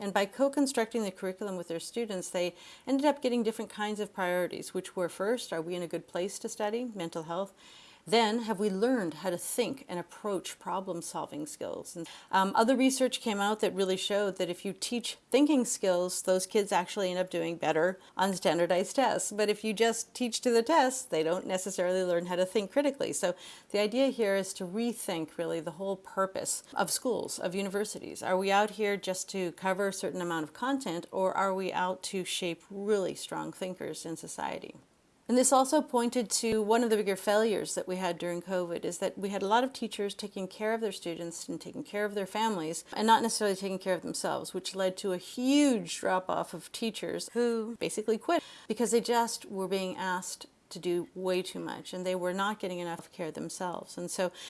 And by co-constructing the curriculum with their students, they ended up getting different kinds of priorities, which were first, are we in a good place to study mental health? Then, have we learned how to think and approach problem-solving skills? And, um, other research came out that really showed that if you teach thinking skills, those kids actually end up doing better on standardized tests. But if you just teach to the test, they don't necessarily learn how to think critically. So the idea here is to rethink really the whole purpose of schools, of universities. Are we out here just to cover a certain amount of content, or are we out to shape really strong thinkers in society? And this also pointed to one of the bigger failures that we had during COVID is that we had a lot of teachers taking care of their students and taking care of their families and not necessarily taking care of themselves, which led to a huge drop off of teachers who basically quit because they just were being asked to do way too much and they were not getting enough care themselves. And so